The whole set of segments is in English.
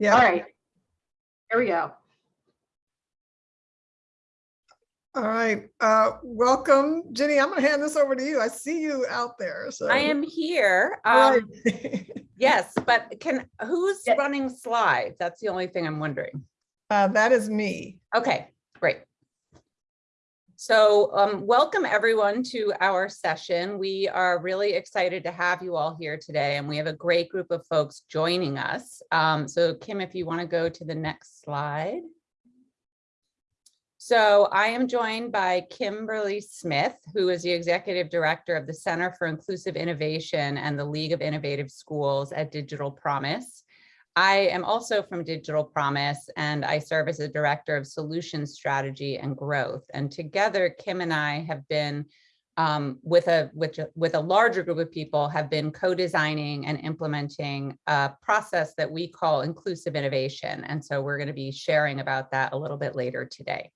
Yeah. All right. Here we go. All right. Uh, welcome, Jenny. I'm going to hand this over to you. I see you out there. So I am here. Um, right. yes, but can, who's Yeah. running slides? That's the only thing I'm wondering. uh, that is me. Okay, great. So um, welcome everyone to our session. We are really excited to have you all here today and we have a great group of folks joining us. Um, so Kim, if you want to go to the next slide. So I am joined by Kimberly Smith, who is the Executive Director of the Center for Inclusive Innovation and the League of Innovative Schools at Digital Promise. I am also from Digital Promise and I serve as a Director of solution Strategy and Growth. And together, Kim and I have been um, with a with, with a larger group of people have been co-designing and implementing a process that we call inclusive innovation. And so we're going to be sharing about that a little bit later today.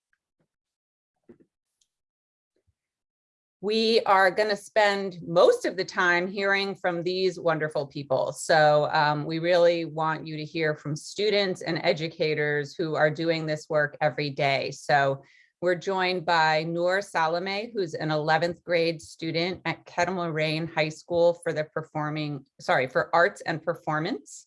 We are going to spend most of the time hearing from these wonderful people. So um, we really want you to hear from students and educators who are doing this work every day. So we're joined by Noor Salame, who's an 11th grade student at Kettle Moraine High School for the performing, sorry, for arts and performance.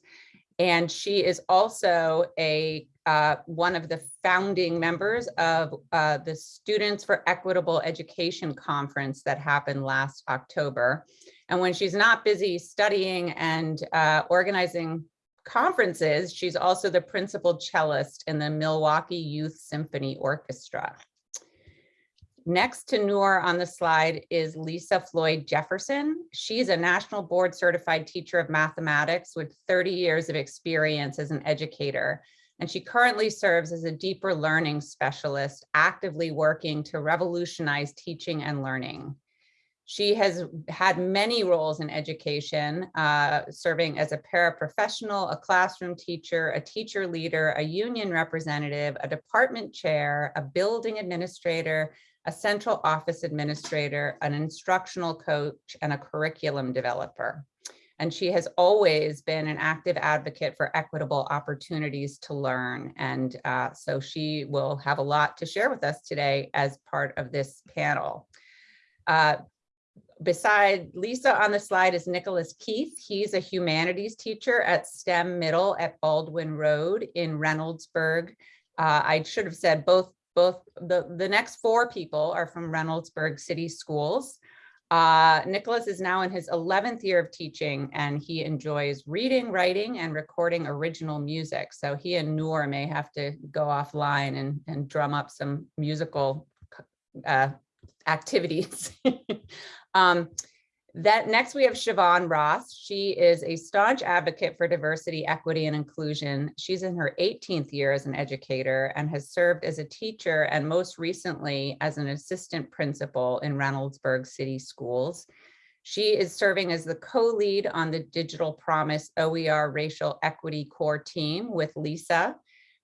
And she is also a uh, one of the founding members of uh, the Students for Equitable Education Conference that happened last October. And when she's not busy studying and uh, organizing conferences, she's also the principal cellist in the Milwaukee Youth Symphony Orchestra. Next to Noor on the slide is Lisa Floyd Jefferson. She's a national board certified teacher of mathematics with 30 years of experience as an educator. And she currently serves as a deeper learning specialist, actively working to revolutionize teaching and learning. She has had many roles in education, uh, serving as a paraprofessional, a classroom teacher, a teacher leader, a union representative, a department chair, a building administrator, a central office administrator, an instructional coach, and a curriculum developer. And she has always been an active advocate for equitable opportunities to learn. And uh, so she will have a lot to share with us today as part of this panel. Uh, beside Lisa on the slide is Nicholas Keith. He's a humanities teacher at STEM Middle at Baldwin Road in Reynoldsburg. Uh, I should have said both both the, the next four people are from Reynoldsburg City Schools. Uh, Nicholas is now in his 11th year of teaching and he enjoys reading, writing, and recording original music. So he and Noor may have to go offline and, and drum up some musical uh, activities. um, that next we have Siobhan Ross. She is a staunch advocate for diversity, equity, and inclusion. She's in her 18th year as an educator and has served as a teacher and most recently as an assistant principal in Reynoldsburg City Schools. She is serving as the co-lead on the Digital Promise OER Racial Equity Core Team with Lisa.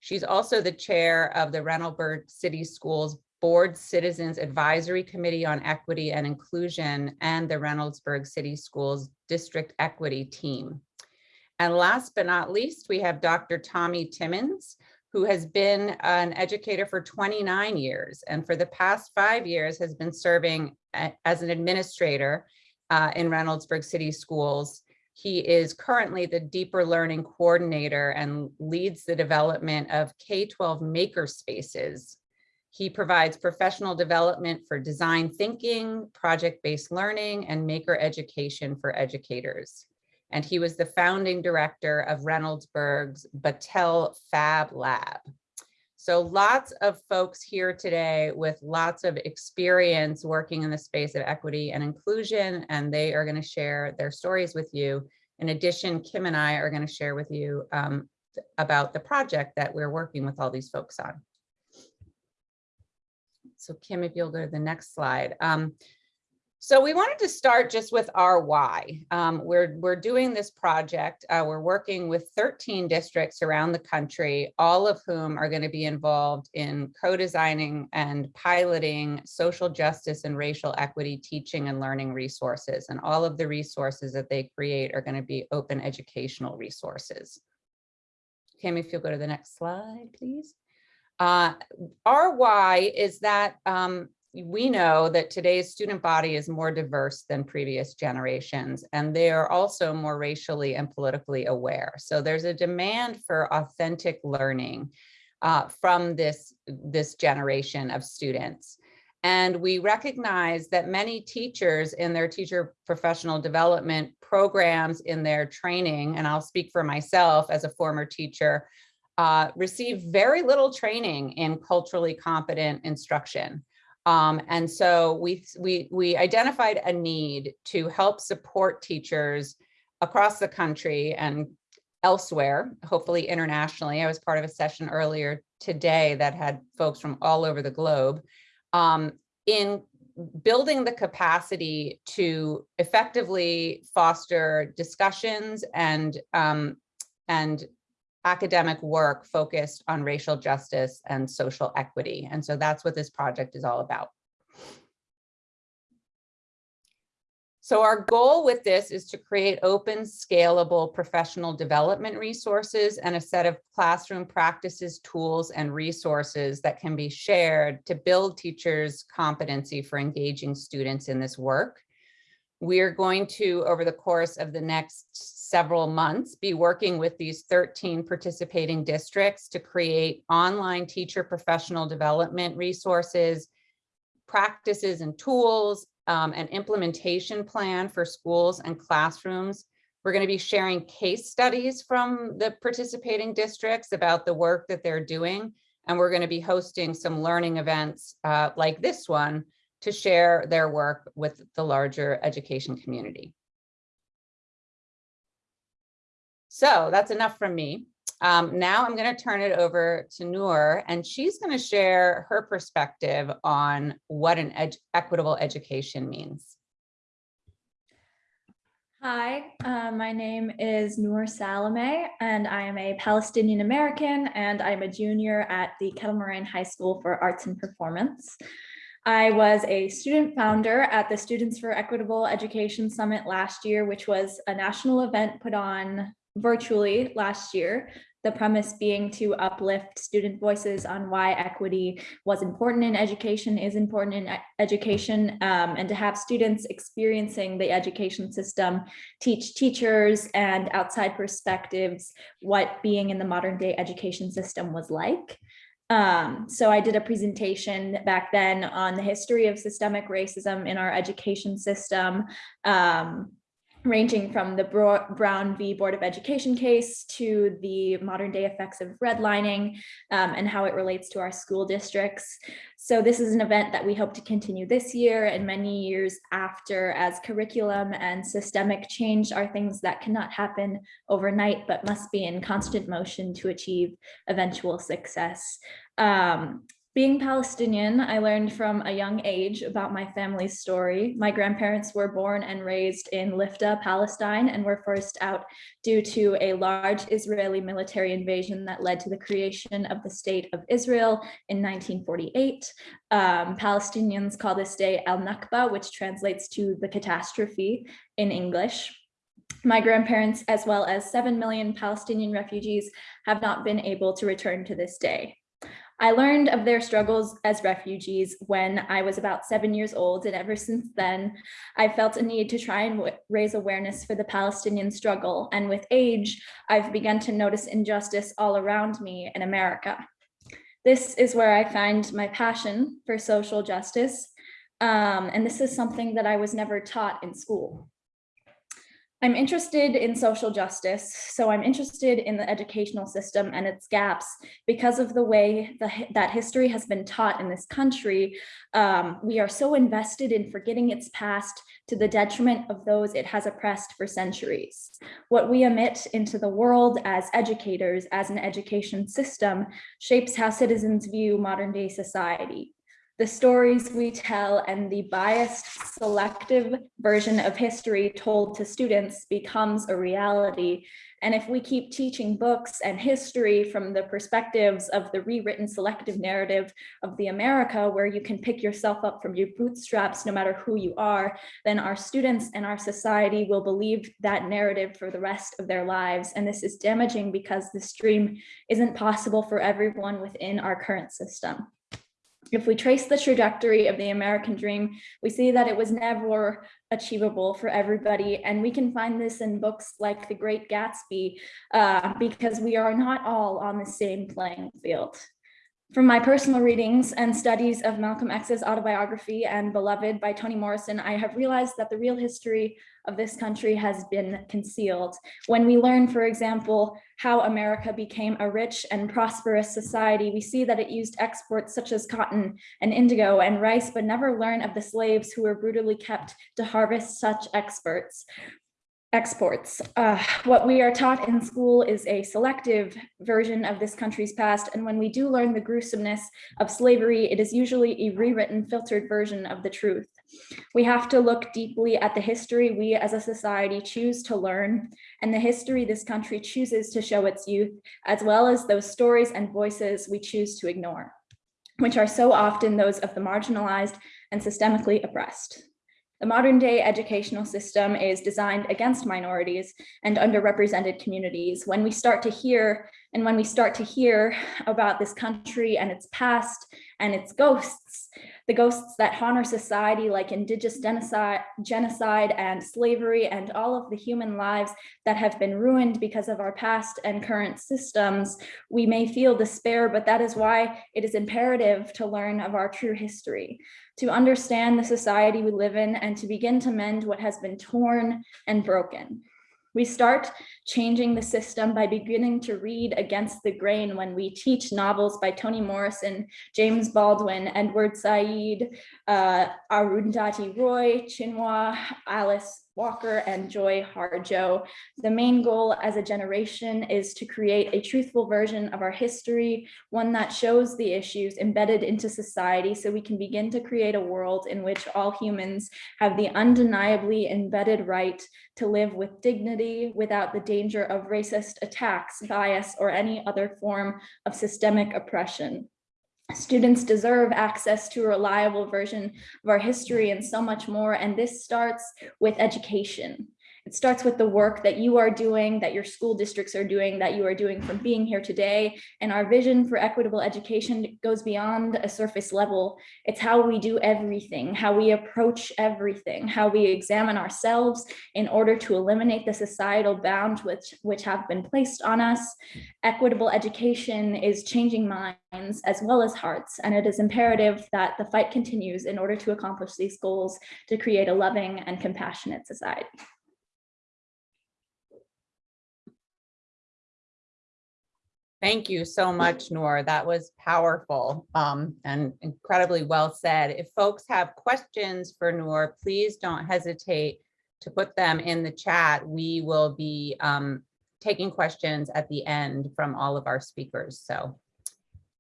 She's also the chair of the Reynoldsburg City Schools Board Citizens Advisory Committee on Equity and Inclusion and the Reynoldsburg City Schools District Equity Team. And last but not least, we have Dr. Tommy Timmons, who has been an educator for 29 years and for the past five years has been serving as an administrator uh, in Reynoldsburg City Schools. He is currently the deeper learning coordinator and leads the development of K-12 maker spaces he provides professional development for design thinking, project-based learning, and maker education for educators. And he was the founding director of Reynoldsburg's Battelle Fab Lab. So lots of folks here today with lots of experience working in the space of equity and inclusion, and they are going to share their stories with you. In addition, Kim and I are going to share with you um, about the project that we're working with all these folks on. So Kim, if you'll go to the next slide. Um, so we wanted to start just with our why. Um, we're, we're doing this project. Uh, we're working with 13 districts around the country, all of whom are going to be involved in co-designing and piloting social justice and racial equity teaching and learning resources. And all of the resources that they create are going to be open educational resources. Kim, if you'll go to the next slide, please. Uh, our why is that um, we know that today's student body is more diverse than previous generations, and they are also more racially and politically aware. So there's a demand for authentic learning uh, from this, this generation of students. And we recognize that many teachers in their teacher professional development programs in their training, and I'll speak for myself as a former teacher, uh, receive very little training in culturally competent instruction. Um, and so we, we, we identified a need to help support teachers across the country and elsewhere, hopefully internationally. I was part of a session earlier today that had folks from all over the globe um, in building the capacity to effectively foster discussions and um, and academic work focused on racial justice and social equity. And so that's what this project is all about. So our goal with this is to create open, scalable professional development resources and a set of classroom practices, tools, and resources that can be shared to build teachers' competency for engaging students in this work. We're going to, over the course of the next several months, be working with these 13 participating districts to create online teacher professional development resources, practices and tools, um, an implementation plan for schools and classrooms. We're going to be sharing case studies from the participating districts about the work that they're doing. And we're going to be hosting some learning events uh, like this one to share their work with the larger education community. So that's enough from me. Um, now I'm going to turn it over to Noor, and she's going to share her perspective on what an ed equitable education means. Hi, uh, my name is Noor Salame, and I am a Palestinian American, and I'm a junior at the Kettle Moraine High School for Arts and Performance. I was a student founder at the Students for Equitable Education Summit last year, which was a national event put on virtually last year the premise being to uplift student voices on why equity was important in education, is important in education, um, and to have students experiencing the education system teach teachers and outside perspectives what being in the modern day education system was like. Um, so I did a presentation back then on the history of systemic racism in our education system, um, ranging from the Brown v. Board of Education case to the modern day effects of redlining um, and how it relates to our school districts. So this is an event that we hope to continue this year and many years after as curriculum and systemic change are things that cannot happen overnight, but must be in constant motion to achieve eventual success. Um, being Palestinian, I learned from a young age about my family's story. My grandparents were born and raised in Lifta, Palestine, and were forced out due to a large Israeli military invasion that led to the creation of the State of Israel in 1948. Um, Palestinians call this day Al-Nakba, which translates to the catastrophe in English. My grandparents, as well as 7 million Palestinian refugees, have not been able to return to this day. I learned of their struggles as refugees when I was about seven years old, and ever since then, I felt a need to try and raise awareness for the Palestinian struggle. And with age, I've begun to notice injustice all around me in America. This is where I find my passion for social justice. Um, and this is something that I was never taught in school. I'm interested in social justice, so I'm interested in the educational system and its gaps because of the way the, that history has been taught in this country. Um, we are so invested in forgetting its past to the detriment of those it has oppressed for centuries. What we emit into the world as educators, as an education system, shapes how citizens view modern day society. The stories we tell and the biased selective version of history told to students becomes a reality. And if we keep teaching books and history from the perspectives of the rewritten selective narrative of the America where you can pick yourself up from your bootstraps no matter who you are, then our students and our society will believe that narrative for the rest of their lives. And this is damaging because this dream isn't possible for everyone within our current system. If we trace the trajectory of the American dream, we see that it was never achievable for everybody. And we can find this in books like The Great Gatsby, uh, because we are not all on the same playing field. From my personal readings and studies of Malcolm X's autobiography and Beloved by Toni Morrison, I have realized that the real history of this country has been concealed. When we learn, for example, how America became a rich and prosperous society, we see that it used exports such as cotton and indigo and rice, but never learn of the slaves who were brutally kept to harvest such experts exports. Uh, what we are taught in school is a selective version of this country's past. And when we do learn the gruesomeness of slavery, it is usually a rewritten, filtered version of the truth. We have to look deeply at the history we as a society choose to learn and the history this country chooses to show its youth, as well as those stories and voices we choose to ignore, which are so often those of the marginalized and systemically oppressed. The modern day educational system is designed against minorities and underrepresented communities. When we start to hear and when we start to hear about this country and its past and its ghosts, the ghosts that haunt our society like indigenous genocide, genocide and slavery and all of the human lives that have been ruined because of our past and current systems, we may feel despair, but that is why it is imperative to learn of our true history to understand the society we live in and to begin to mend what has been torn and broken. We start changing the system by beginning to read against the grain when we teach novels by Toni Morrison, James Baldwin, Edward Said, uh, Arundhati Roy, Chinua, Alice Walker and Joy Harjo. The main goal as a generation is to create a truthful version of our history, one that shows the issues embedded into society so we can begin to create a world in which all humans have the undeniably embedded right to live with dignity without the danger of racist attacks, bias, or any other form of systemic oppression. Students deserve access to a reliable version of our history and so much more. And this starts with education. It starts with the work that you are doing, that your school districts are doing, that you are doing from being here today. And our vision for equitable education goes beyond a surface level. It's how we do everything, how we approach everything, how we examine ourselves in order to eliminate the societal bounds which, which have been placed on us. Equitable education is changing minds as well as hearts, and it is imperative that the fight continues in order to accomplish these goals to create a loving and compassionate society. Thank you so much, Noor. That was powerful um, and incredibly well said. If folks have questions for Noor, please don't hesitate to put them in the chat. We will be um, taking questions at the end from all of our speakers. So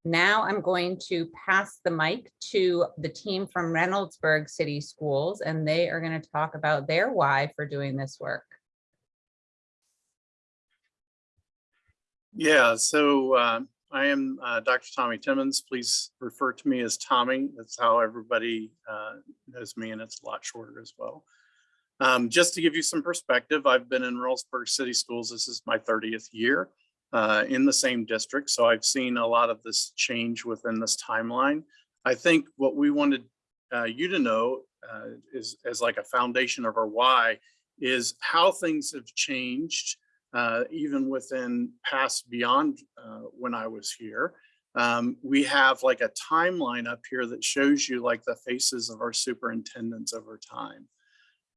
now I'm going to pass the mic to the team from Reynoldsburg City Schools, and they are going to talk about their why for doing this work. Yeah, so uh, I am uh, Dr. Tommy Timmons. Please refer to me as Tommy. That's how everybody uh, knows me, and it's a lot shorter as well. Um, just to give you some perspective, I've been in Reynoldsburg City Schools. This is my 30th year uh, in the same district, so I've seen a lot of this change within this timeline. I think what we wanted uh, you to know uh, is as like a foundation of our why is how things have changed uh, even within past beyond uh, when I was here. Um, we have like a timeline up here that shows you like the faces of our superintendents over time.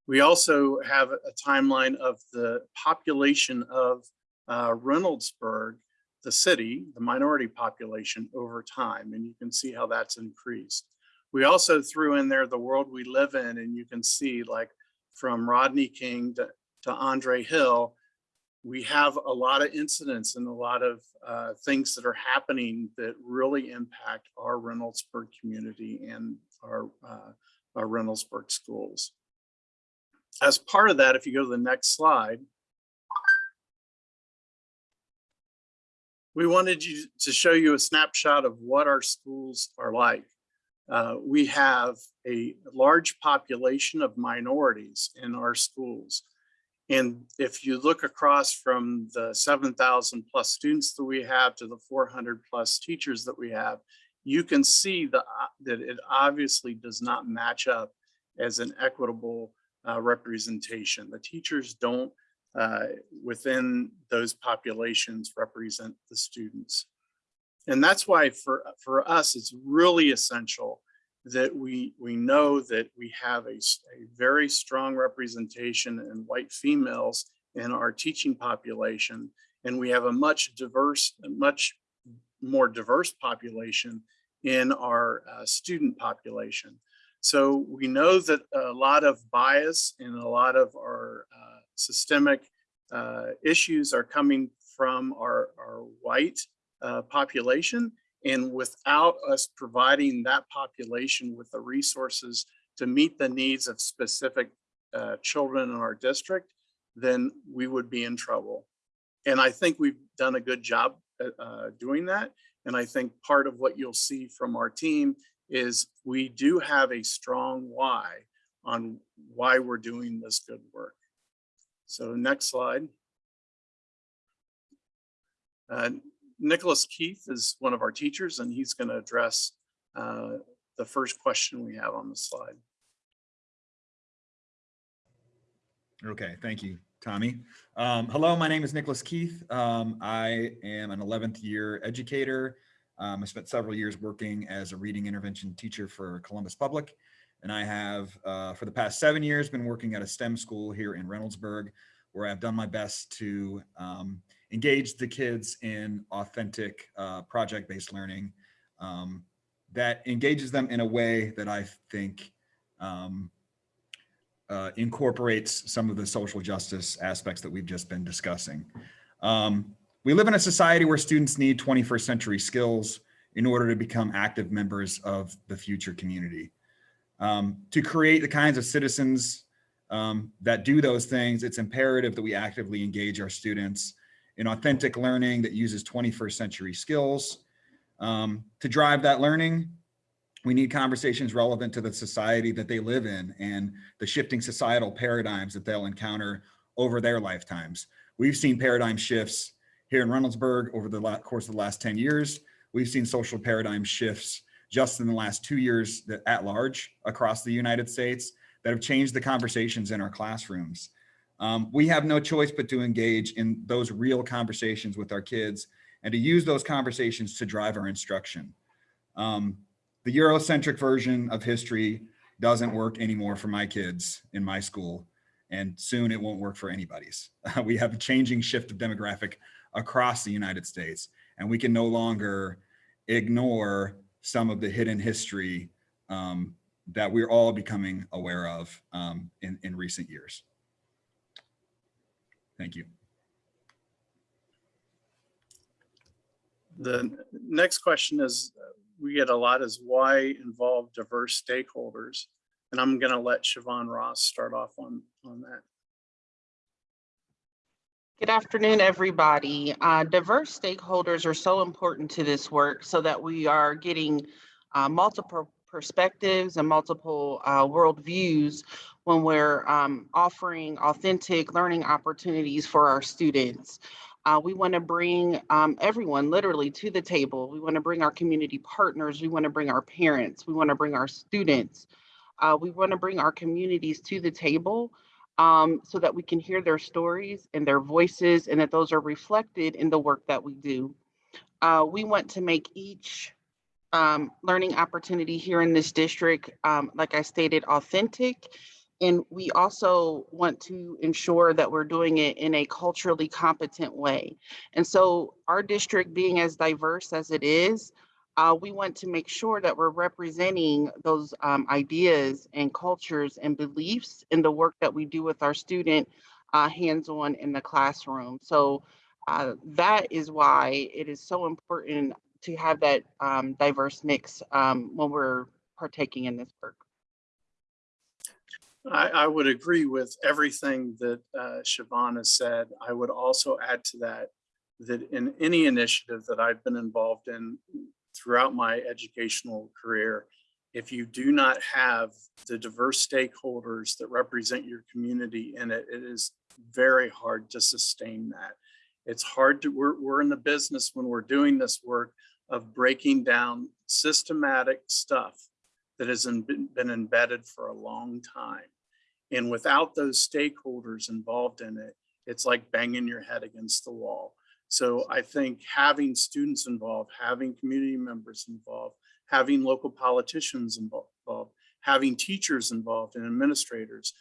We also have a timeline of the population of uh, Reynoldsburg, the city, the minority population over time, and you can see how that's increased. We also threw in there the world we live in, and you can see like from Rodney King to, to Andre Hill, we have a lot of incidents and a lot of uh, things that are happening that really impact our Reynoldsburg community and our, uh, our Reynoldsburg schools. As part of that, if you go to the next slide, we wanted you to show you a snapshot of what our schools are like. Uh, we have a large population of minorities in our schools. And if you look across from the 7,000 plus students that we have to the 400 plus teachers that we have, you can see the, that it obviously does not match up as an equitable uh, representation. The teachers don't, uh, within those populations, represent the students. And that's why for, for us, it's really essential that we, we know that we have a very strong representation in white females in our teaching population. And we have a much diverse, much more diverse population in our uh, student population. So we know that a lot of bias and a lot of our uh, systemic uh, issues are coming from our, our white uh, population. And without us providing that population with the resources to meet the needs of specific uh, children in our district, then we would be in trouble. And I think we've done a good job uh, doing that. And I think part of what you'll see from our team is we do have a strong why on why we're doing this good work. So next slide. Uh, Nicholas Keith is one of our teachers and he's going to address uh, the first question we have on the slide. Okay, thank you, Tommy. Um, hello, my name is Nicholas Keith. Um, I am an 11th year educator. Um, I spent several years working as a reading intervention teacher for Columbus Public. And I have, uh, for the past seven years, been working at a STEM school here in Reynoldsburg, where I've done my best to um, engage the kids in authentic uh, project-based learning um, that engages them in a way that I think um, uh, incorporates some of the social justice aspects that we've just been discussing. Um, we live in a society where students need 21st century skills in order to become active members of the future community. Um, to create the kinds of citizens um, that do those things, it's imperative that we actively engage our students in authentic learning that uses 21st century skills. Um, to drive that learning, we need conversations relevant to the society that they live in and the shifting societal paradigms that they'll encounter over their lifetimes. We've seen paradigm shifts here in Reynoldsburg over the course of the last 10 years. We've seen social paradigm shifts just in the last two years that at large across the United States that have changed the conversations in our classrooms. Um, we have no choice but to engage in those real conversations with our kids and to use those conversations to drive our instruction. Um, the Eurocentric version of history doesn't work anymore for my kids in my school, and soon it won't work for anybody's. we have a changing shift of demographic across the United States, and we can no longer ignore some of the hidden history um, that we're all becoming aware of um, in, in recent years. Thank you. The next question is, we get a lot is why involve diverse stakeholders? And I'm going to let Siobhan Ross start off on, on that. Good afternoon, everybody. Uh, diverse stakeholders are so important to this work so that we are getting uh, multiple perspectives and multiple uh, worldviews when we're um, offering authentic learning opportunities for our students. Uh, we want to bring um, everyone literally to the table. We want to bring our community partners. We want to bring our parents. We want to bring our students. Uh, we want to bring our communities to the table um, so that we can hear their stories and their voices and that those are reflected in the work that we do. Uh, we want to make each um, learning opportunity here in this district, um, like I stated, authentic. And we also want to ensure that we're doing it in a culturally competent way. And so our district being as diverse as it is, uh, we want to make sure that we're representing those um, ideas and cultures and beliefs in the work that we do with our student uh, hands-on in the classroom. So uh, that is why it is so important to have that um, diverse mix um, when we're partaking in this work. I, I would agree with everything that uh, Siobhan has said. I would also add to that, that in any initiative that I've been involved in throughout my educational career, if you do not have the diverse stakeholders that represent your community in it, it is very hard to sustain that. It's hard to, we're, we're in the business when we're doing this work of breaking down systematic stuff that has been, been embedded for a long time. And without those stakeholders involved in it, it's like banging your head against the wall. So I think having students involved, having community members involved, having local politicians involved, having teachers involved and administrators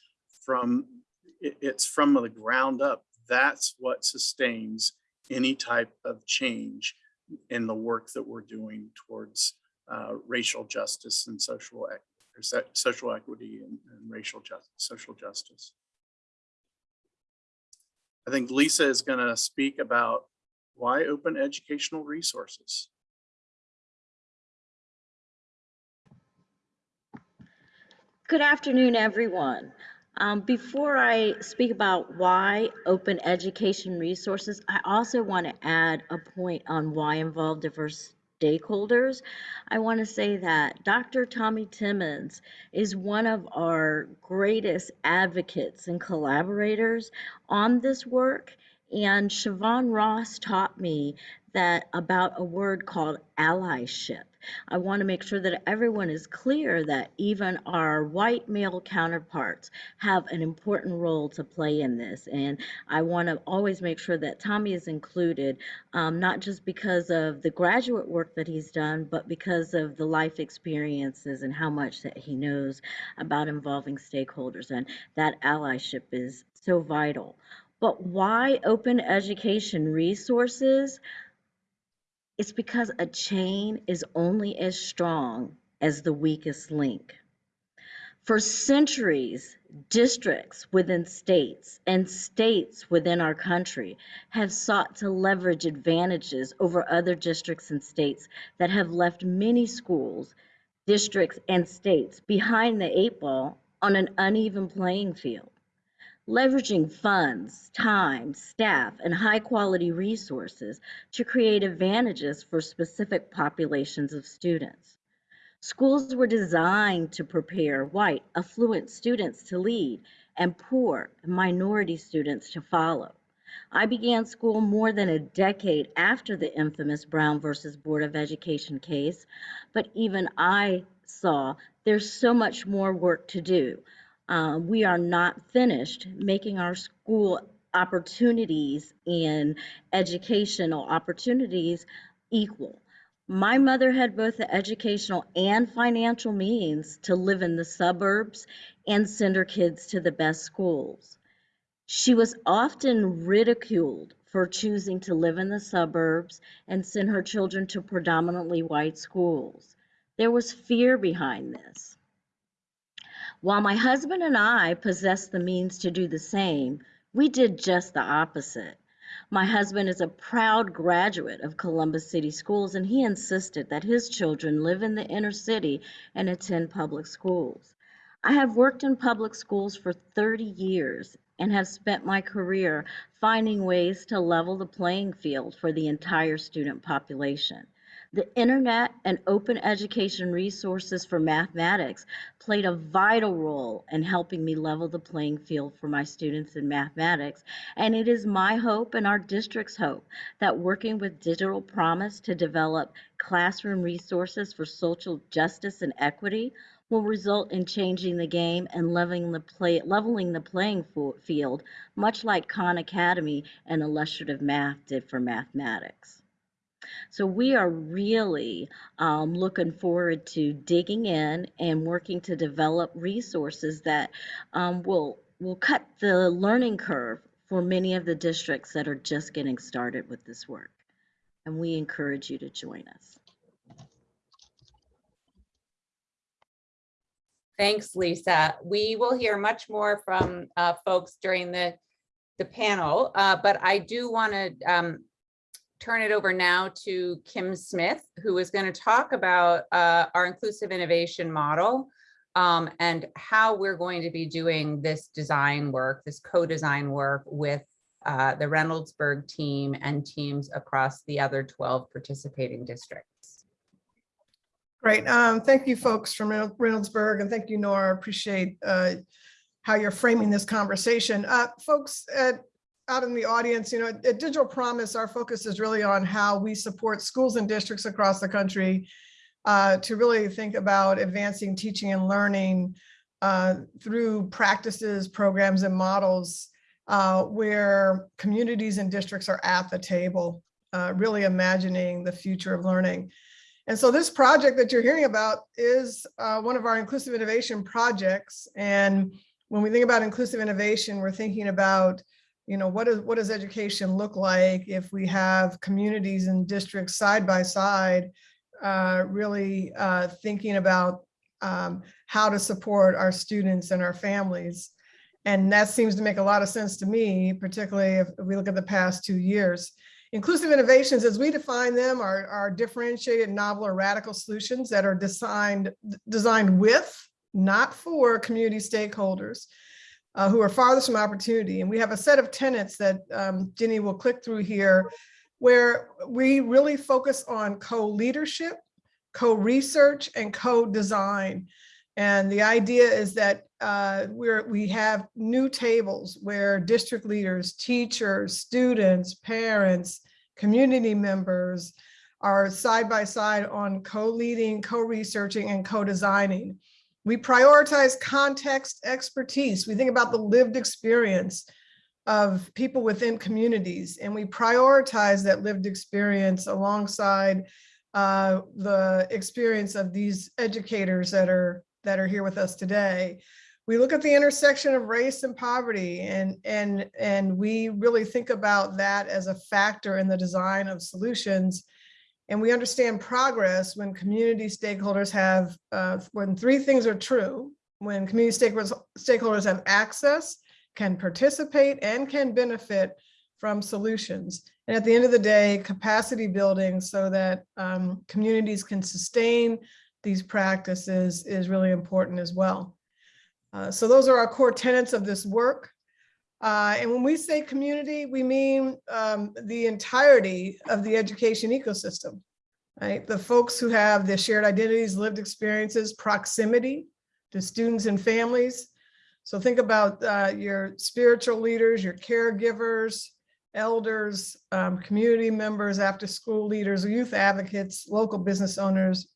from, it's from the ground up. That's what sustains any type of change in the work that we're doing towards uh, racial justice and social, ec- or social equity and, and racial justice, social justice. I think Lisa is going to speak about why open educational resources. Good afternoon, everyone. Um, before I speak about why open education resources, I also want to add a point on why involve diverse stakeholders. I want to say that Dr. Tommy Timmons is one of our greatest advocates and collaborators on this work. And Siobhan Ross taught me that about a word called allyship. I want to make sure that everyone is clear that even our white male counterparts have an important role to play in this. And I want to always make sure that Tommy is included, um, not just because of the graduate work that he's done, but because of the life experiences and how much that he knows about involving stakeholders. And that allyship is so vital. But why open education resources? It's because a chain is only as strong as the weakest link. For centuries, districts within states and states within our country have sought to leverage advantages over other districts and states that have left many schools, districts, and states behind the eight ball on an uneven playing field leveraging funds, time, staff, and high-quality resources to create advantages for specific populations of students. Schools were designed to prepare white, affluent students to lead and poor minority students to follow. I began school more than a decade after the infamous Brown versus Board of Education case, but even I saw there's so much more work to do. Uh, we are not finished making our school opportunities and educational opportunities equal. My mother had both the educational and financial means to live in the suburbs and send her kids to the best schools. She was often ridiculed for choosing to live in the suburbs and send her children to predominantly white schools. There was fear behind this. While my husband and I possessed the means to do the same, we did just the opposite. My husband is a proud graduate of Columbus City Schools, and he insisted that his children live in the inner city and attend public schools. I have worked in public schools for 30 years and have spent my career finding ways to level the playing field for the entire student population. The internet and open education resources for mathematics played a vital role in helping me level the playing field for my students in mathematics. And it is my hope and our district's hope that working with Digital Promise to develop classroom resources for social justice and equity will result in changing the game and leveling the play leveling the playing field, much like Khan Academy and illustrative math did for mathematics. So we are really um, looking forward to digging in and working to develop resources that um, will will cut the learning curve for many of the districts that are just getting started with this work. And we encourage you to join us. Thanks, Lisa. We will hear much more from uh, folks during the the panel, uh, but I do want to um, turn it over now to Kim Smith, who is going to talk about uh, our inclusive innovation model um, and how we're going to be doing this design work, this co-design work with uh, the Reynoldsburg team and teams across the other 12 participating districts. Great. Um, thank you folks from Reynoldsburg and thank you, Nora. Appreciate uh, how you're framing this conversation. Uh, folks at, out in the audience, you know, at Digital Promise, our focus is really on how we support schools and districts across the country uh, to really think about advancing teaching and learning uh, through practices, programs, and models uh, where communities and districts are at the table, uh, really imagining the future of learning. And so this project that you're hearing about is uh, one of our inclusive innovation projects. And when we think about inclusive innovation, we're thinking about, you know, what is what does education look like if we have communities and districts side by side, uh, really uh, thinking about um, how to support our students and our families. And that seems to make a lot of sense to me, particularly if we look at the past two years. Inclusive innovations, as we define them, are, are differentiated, novel, or radical solutions that are designed, designed with, not for community stakeholders uh, who are farthest from opportunity. And we have a set of tenets that um, Jenny will click through here, where we really focus on co-leadership, co-research, and co-design. And the idea is that uh, we're, we have new tables where district leaders, teachers, students, parents, community members are side by side on co-leading, co-researching, and co-designing. We prioritize context expertise. We think about the lived experience of people within communities, and we prioritize that lived experience alongside uh, the experience of these educators that are that are here with us today. We look at the intersection of race and poverty and, and, and we really think about that as a factor in the design of solutions. And we understand progress when community stakeholders have, uh, when three things are true, when community stakeholders, stakeholders have access, can participate and can benefit from solutions. And at the end of the day, capacity building so that um, communities can sustain these practices is really important as well. Uh, so those are our core tenets of this work. Uh, and when we say community, we mean um, the entirety of the education ecosystem, right? The folks who have the shared identities, lived experiences, proximity to students and families. So think about uh, your spiritual leaders, your caregivers, elders, um, community members, after school leaders, youth advocates, local business owners,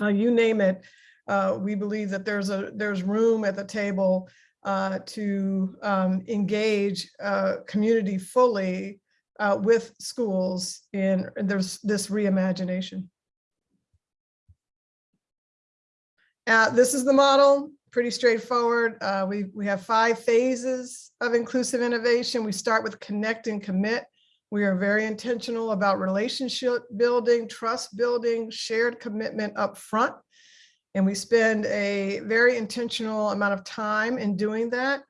uh, you name it, uh, we believe that there's a there's room at the table uh, to um, engage uh, community fully uh, with schools in there's this reimagination. Uh, this is the model, pretty straightforward. Uh, we, we have five phases of inclusive innovation. We start with connect and commit. We are very intentional about relationship building, trust building, shared commitment up front. And we spend a very intentional amount of time in doing that.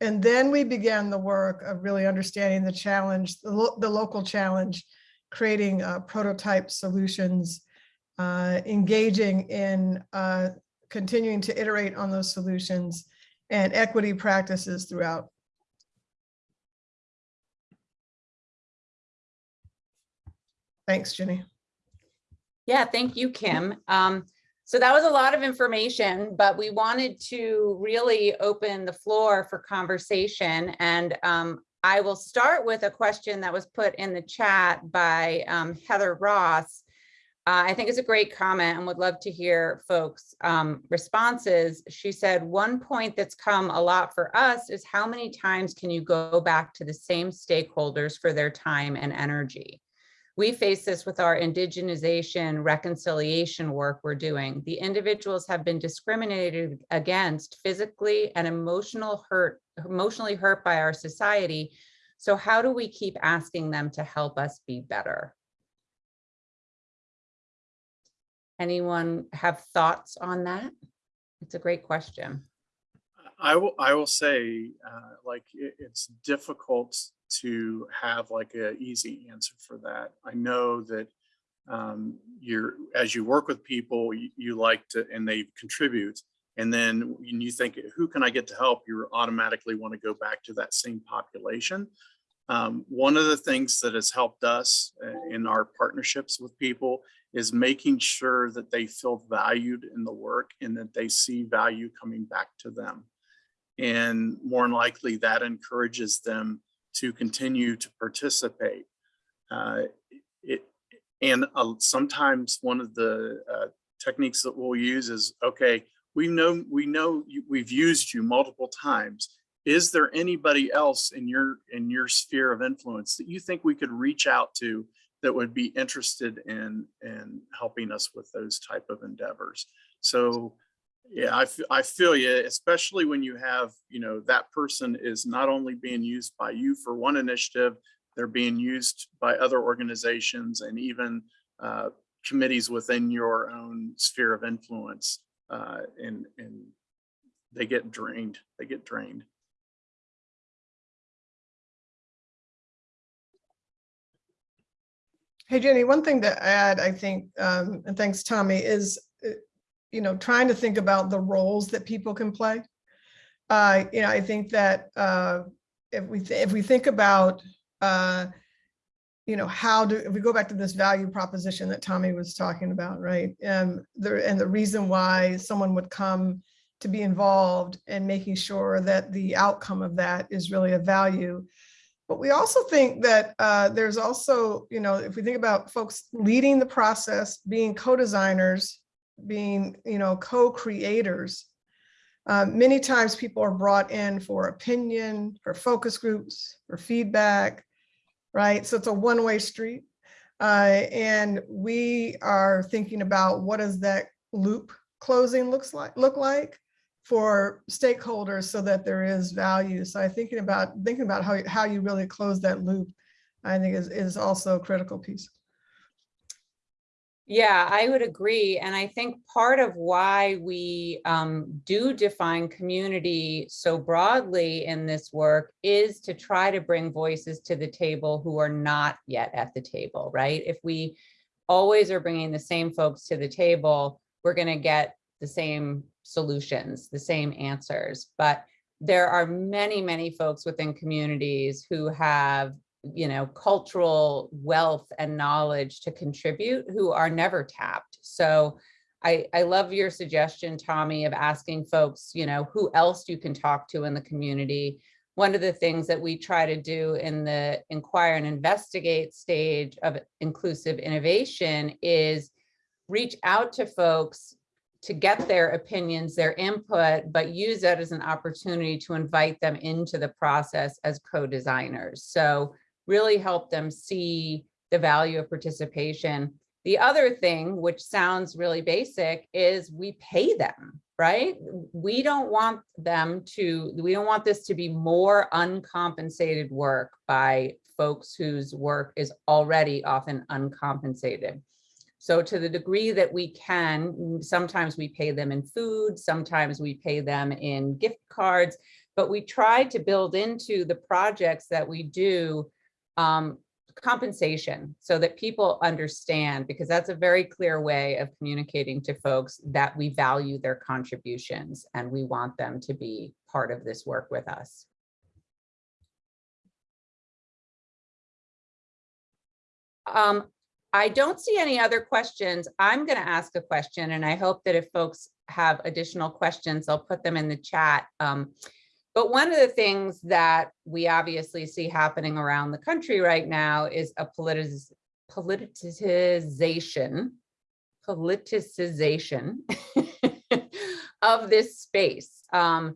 And then we began the work of really understanding the challenge, the, lo the local challenge, creating uh, prototype solutions, uh, engaging in uh, continuing to iterate on those solutions and equity practices throughout. Thanks, Jenny. Yeah, thank you, Kim. Um, so that was a lot of information, but we wanted to really open the floor for conversation. And um, I will start with a question that was put in the chat by um, Heather Ross. Uh, I think it's a great comment and would love to hear folks' um, responses. She said, one point that's come a lot for us is how many times can you go back to the same stakeholders for their time and energy? We face this with our indigenization reconciliation work we're doing. The individuals have been discriminated against physically and emotional hurt, emotionally hurt by our society. So how do we keep asking them to help us be better? Anyone have thoughts on that? It's a great question. I will, I will say, uh, like, it, it's difficult to have like a easy answer for that. I know that um, you're, as you work with people, you, you like to, and they contribute. And then when you think, who can I get to help? You automatically want to go back to that same population. Um, one of the things that has helped us uh, in our partnerships with people is making sure that they feel valued in the work and that they see value coming back to them. And more than likely that encourages them to continue to participate. Uh, it, and uh, sometimes one of the uh, techniques that we'll use is, okay, we know, we know you, we've used you multiple times. Is there anybody else in your, in your sphere of influence that you think we could reach out to that would be interested in, in helping us with those type of endeavors? So yeah, I, I feel you, especially when you have, you know, that person is not only being used by you for one initiative, they're being used by other organizations and even uh, committees within your own sphere of influence. Uh, and, and they get drained, they get drained. Hey, Jenny, one thing to add, I think, um, and thanks, Tommy, is, you know, trying to think about the roles that people can play. Uh, you know, I think that, uh, if we, if we think about, uh, you know, how do, if we go back to this value proposition that Tommy was talking about, right? Um, there, and the reason why someone would come to be involved and making sure that the outcome of that is really a value. But we also think that uh, there's also, you know, if we think about folks leading the process, being co-designers, being, you know, co-creators, uh, many times people are brought in for opinion, for focus groups, for feedback, right? So it's a one-way street. Uh, and we are thinking about what does that loop closing looks like, look like for stakeholders so that there is value. So I thinking about thinking about how, how you really close that loop, I think is, is also a critical piece. Yeah, I would agree. And I think part of why we um, do define community so broadly in this work is to try to bring voices to the table who are not yet at the table, right? If we always are bringing the same folks to the table, we're going to get the same solutions, the same answers. But there are many, many folks within communities who have you know, cultural wealth and knowledge to contribute who are never tapped. So I, I love your suggestion, Tommy, of asking folks, you know, who else you can talk to in the community. One of the things that we try to do in the inquire and investigate stage of inclusive innovation is reach out to folks to get their opinions, their input, but use that as an opportunity to invite them into the process as co-designers. So really help them see the value of participation. The other thing, which sounds really basic, is we pay them, right? We don't want them to, we don't want this to be more uncompensated work by folks whose work is already often uncompensated. So to the degree that we can, sometimes we pay them in food, sometimes we pay them in gift cards, but we try to build into the projects that we do um, compensation so that people understand, because that's a very clear way of communicating to folks that we value their contributions and we want them to be part of this work with us. Um, I don't see any other questions. I'm going to ask a question and I hope that if folks have additional questions, I'll put them in the chat. Um, but one of the things that we obviously see happening around the country right now is a politiz politicization, politicization of this space. Um,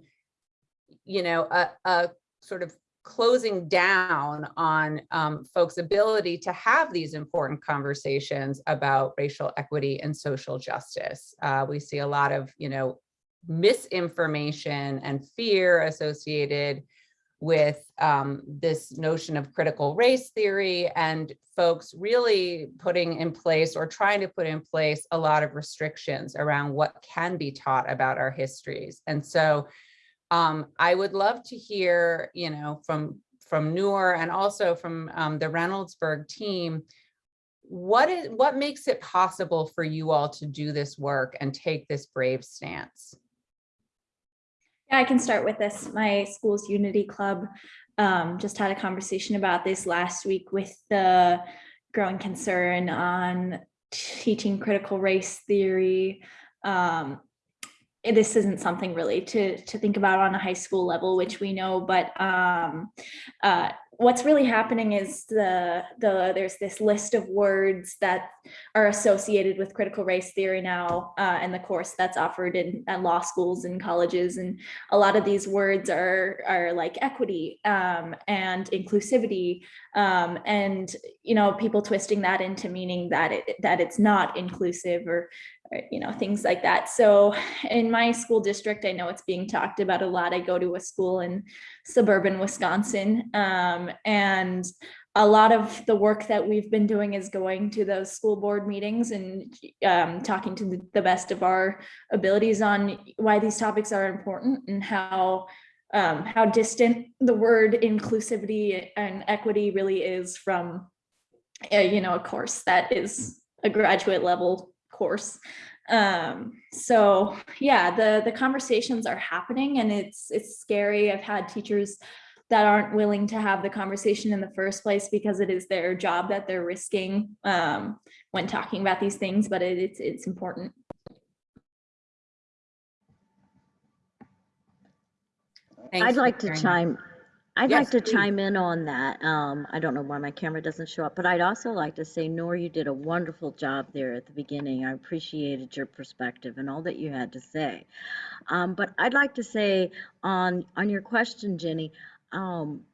you know, a, a sort of closing down on um, folks' ability to have these important conversations about racial equity and social justice. Uh, we see a lot of, you know, misinformation and fear associated with um, this notion of critical race theory and folks really putting in place or trying to put in place a lot of restrictions around what can be taught about our histories. And so Um, I would love to hear, you know, from, from Noor and also from um, the Reynoldsburg team, what is, what makes it possible for you all to do this work and take this brave stance? Yeah, I can start with this. My school's Unity Club um, just had a conversation about this last week with the growing concern on teaching critical race theory. Um, this isn't something really to to think about on a high school level, which we know, but um, uh, what's really happening is the the there's this list of words that are associated with critical race theory now uh, and the course that's offered in at law schools and colleges and a lot of these words are are like equity um, and inclusivity um, and you know people twisting that into meaning that it that it's not inclusive or, or you know things like that. So in my school district i know it's being talked about a lot. I go to a school in suburban wisconsin um, and a lot of the work that we've been doing is going to those school board meetings and um, talking to the, best of our abilities on why these topics are important and how um, how distant the word inclusivity and equity really is from uh, you know a course that is a graduate level course. Um so yeah the the conversations are happening and it's it's scary. I've had teachers that aren't willing to have the conversation in the first place because it is their job that they're risking um, when talking about these things, but it, it's it's important. Thanks I'd like to chime, I'd Yes, like to please. chime in on that. Um, I don't know why my camera doesn't show up, but I'd also like to say, Noor, you did a wonderful job there at the beginning. I appreciated your perspective and all that you had to say. Um, but I'd like to say on, on your question, Jenny, um,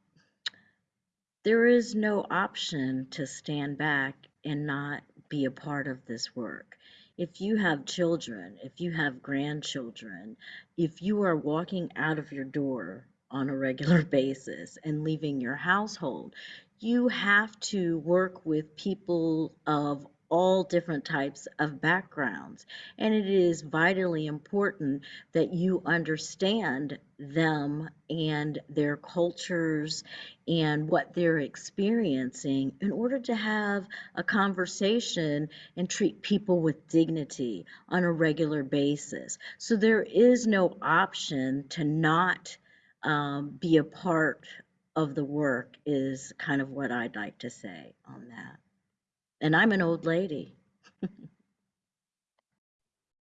there is no option to stand back and not be a part of this work. If you have children, if you have grandchildren, if you are walking out of your door on a regular basis and leaving your household, you have to work with people of all different types of backgrounds. And it is vitally important that you understand them and their cultures and what they're experiencing in order to have a conversation and treat people with dignity on a regular basis. So there is no option to not um, be a part of the work, is kind of what I'd like to say on that. And I'm an old lady.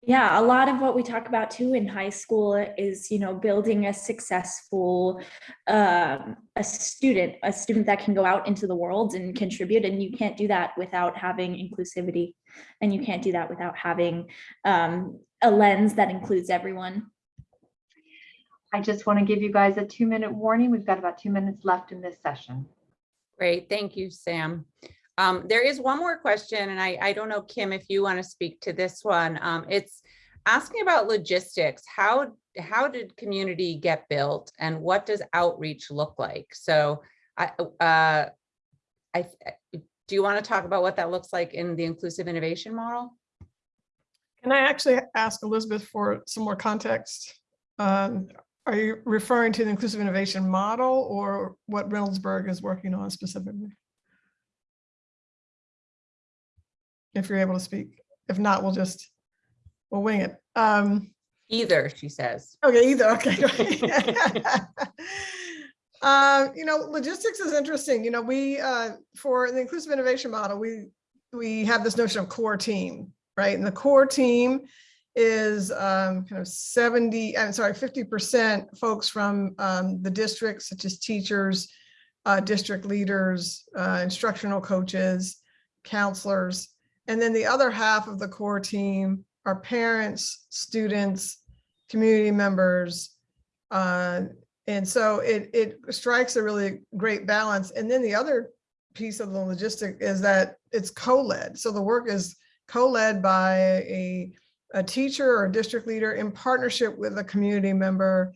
Yeah, a lot of what we talk about too in high school is, you know, building a successful um, a student, a student that can go out into the world and contribute. And you can't do that without having inclusivity, and you can't do that without having um, a lens that includes everyone. I just want to give you guys a two minute warning. We've got about two minutes left in this session. Great, thank you, Sam. Um, there is one more question, and I, I don't know, Kim, if you want to speak to this one. Um, it's asking about logistics. How, how did community get built and what does outreach look like? So I, uh, I, do you want to talk about what that looks like in the inclusive innovation model? Can I actually ask Elizabeth for some more context? Um, Are you referring to the inclusive innovation model or what Reynoldsburg is working on specifically? If you're able to speak. If not, we'll just, we'll wing it. Um, Either, she says. Okay, either, okay. Uh, you know, logistics is interesting. You know, we, uh, for the inclusive innovation model, we, we have this notion of core team, right? And the core team is um, kind of 70, I'm sorry, 50% folks from um, the district, such as teachers, uh, district leaders, uh, instructional coaches, counselors. And then the other half of the core team are parents, students, community members. uh, And so it, it strikes a really great balance. And then the other piece of the logistic is that it's co-led. So the work is co-led by a, a teacher or a district leader in partnership with a community member.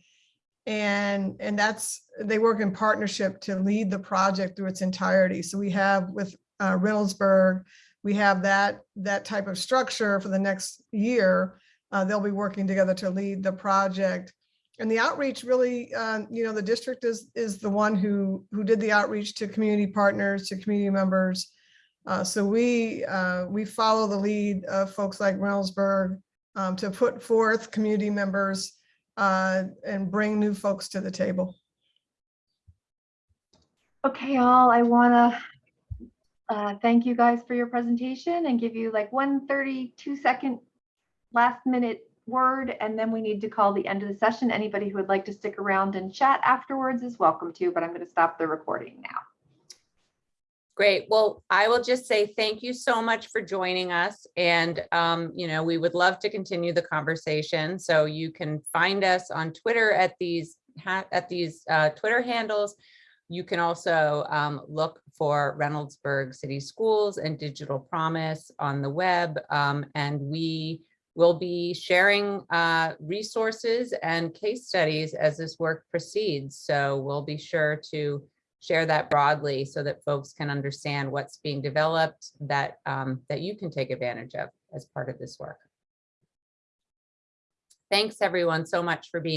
And, and that's, they work in partnership to lead the project through its entirety. So we have with uh, Reynoldsburg, we have that, that type of structure for the next year. Uh, they'll be working together to lead the project and the outreach really, uh, you know, the district is, is the one who, who did the outreach to community partners, to community members. Uh, so we, uh, we follow the lead of folks like Reynoldsburg, um, to put forth community members, uh, and bring new folks to the table. Okay, all, I want to uh, thank you guys for your presentation and give you like one 32 second last minute word, and then we need to call the end of the session. Anybody who would like to stick around and chat afterwards is welcome to, but I'm going to stop the recording now. Great. Well, I will just say thank you so much for joining us. And, um, you know, we would love to continue the conversation. So you can find us on Twitter at these, at these uh, Twitter handles. You can also um, look for Reynoldsburg City Schools and Digital Promise on the web. um, And we will be sharing uh, resources and case studies as this work proceeds. So we'll be sure to share that broadly so that folks can understand what's being developed that um, that you can take advantage of as part of this work. Thanks, everyone, so much for being